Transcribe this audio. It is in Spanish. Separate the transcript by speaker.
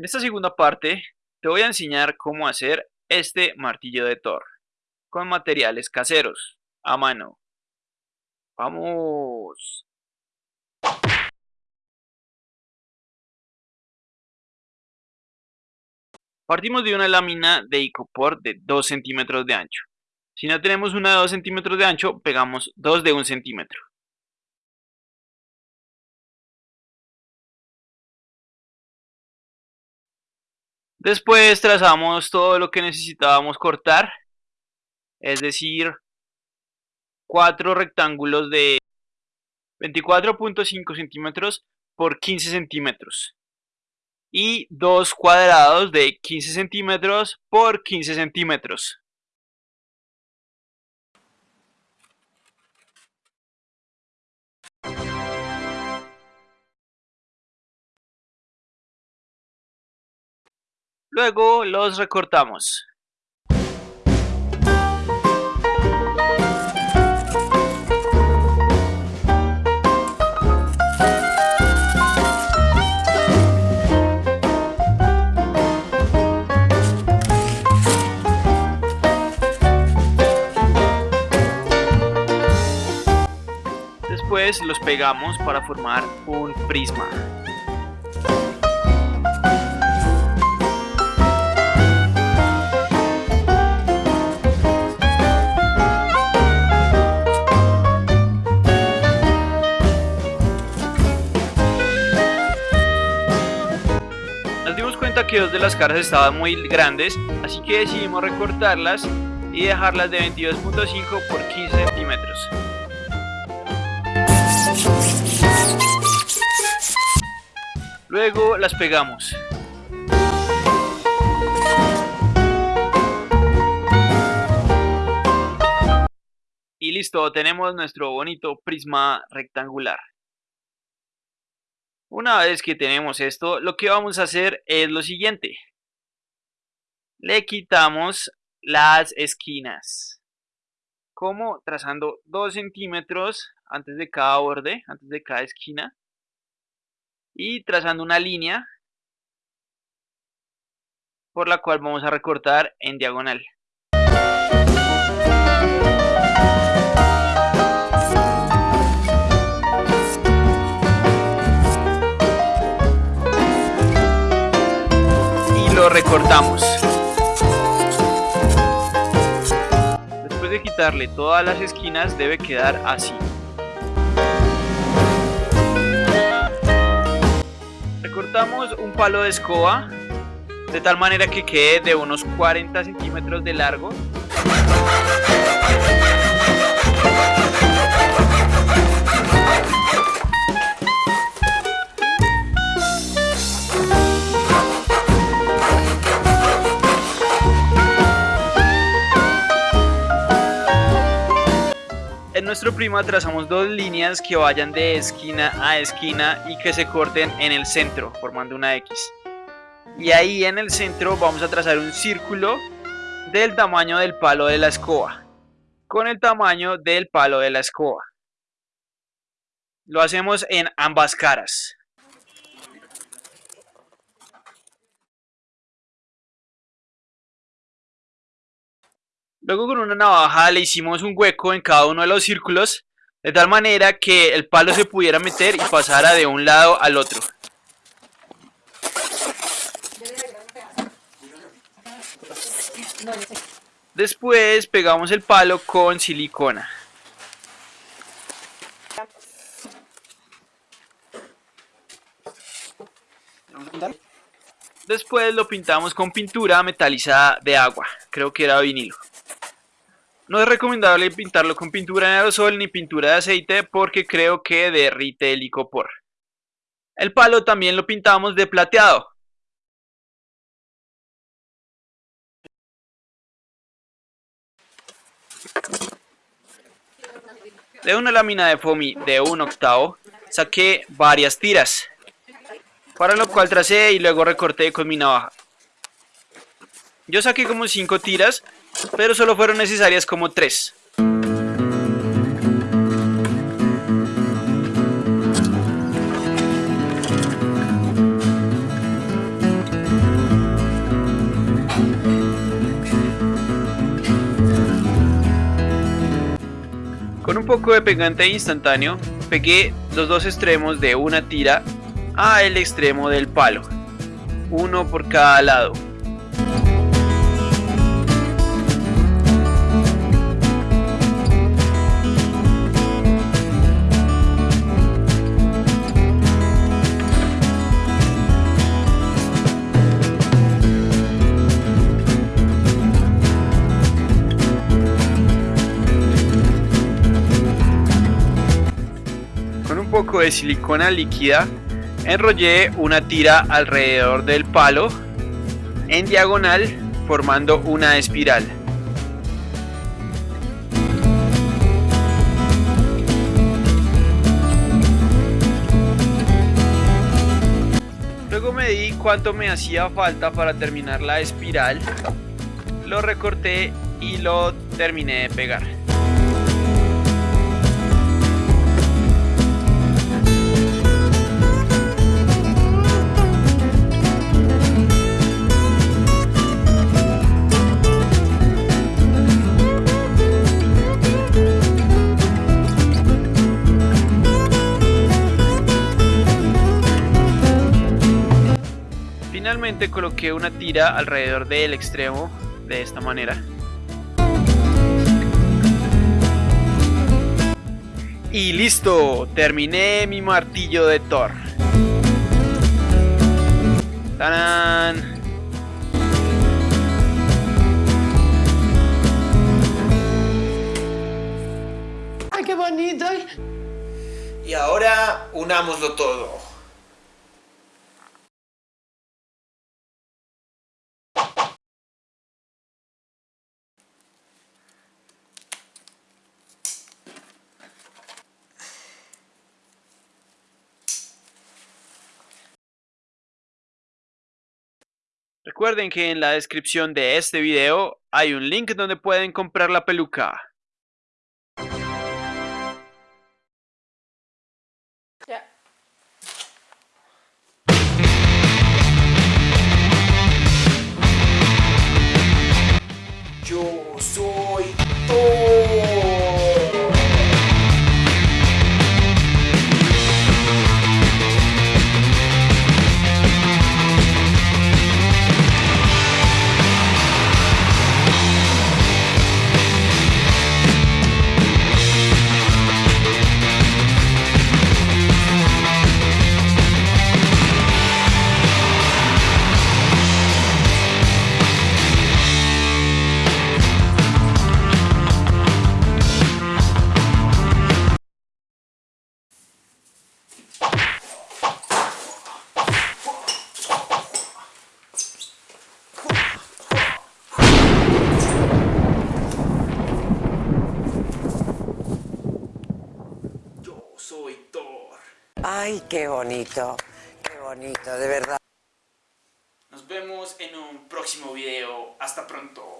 Speaker 1: En esta segunda parte te voy a enseñar cómo hacer este martillo de Thor con materiales caseros, a mano. ¡Vamos! Partimos de una lámina de icopor de 2 centímetros de ancho. Si no tenemos una de 2 centímetros de ancho, pegamos dos de 1 centímetro. Después trazamos todo lo que necesitábamos cortar, es decir, cuatro rectángulos de 24.5 centímetros por 15 centímetros y dos cuadrados de 15 centímetros por 15 centímetros. Luego los recortamos. Después los pegamos para formar un prisma. Que dos de las caras estaban muy grandes, así que decidimos recortarlas y dejarlas de 22.5 por 15 centímetros. Luego las pegamos. Y listo, tenemos nuestro bonito prisma rectangular. Una vez que tenemos esto, lo que vamos a hacer es lo siguiente. Le quitamos las esquinas. Como trazando 2 centímetros antes de cada borde, antes de cada esquina. Y trazando una línea por la cual vamos a recortar en diagonal. Recortamos. Después de quitarle todas las esquinas debe quedar así. Recortamos un palo de escoba de tal manera que quede de unos 40 centímetros de largo nuestro prima trazamos dos líneas que vayan de esquina a esquina y que se corten en el centro, formando una X. Y ahí en el centro vamos a trazar un círculo del tamaño del palo de la escoba, con el tamaño del palo de la escoba. Lo hacemos en ambas caras. Luego con una navaja le hicimos un hueco en cada uno de los círculos de tal manera que el palo se pudiera meter y pasara de un lado al otro. Después pegamos el palo con silicona. Después lo pintamos con pintura metalizada de agua, creo que era vinilo. No es recomendable pintarlo con pintura en aerosol ni pintura de aceite porque creo que derrite el icopor. El palo también lo pintamos de plateado. De una lámina de foamy de un octavo saqué varias tiras, para lo cual tracé y luego recorté con mi navaja. Yo saqué como 5 tiras pero solo fueron necesarias como tres. Con un poco de pegante instantáneo, pegué los dos extremos de una tira al extremo del palo, uno por cada lado. De silicona líquida, enrollé una tira alrededor del palo en diagonal formando una espiral. Luego medí cuánto me hacía falta para terminar la espiral, lo recorté y lo terminé de pegar. Finalmente coloqué una tira alrededor del extremo de esta manera. Y listo, terminé mi martillo de Thor. ¡Tarán!
Speaker 2: ¡Ay, qué bonito!
Speaker 3: Y ahora unámoslo todo.
Speaker 1: Recuerden que en la descripción de este video hay un link donde pueden comprar la peluca.
Speaker 3: Yo soy
Speaker 2: Ay, qué bonito, qué bonito, de verdad.
Speaker 1: Nos vemos en un próximo video. Hasta pronto.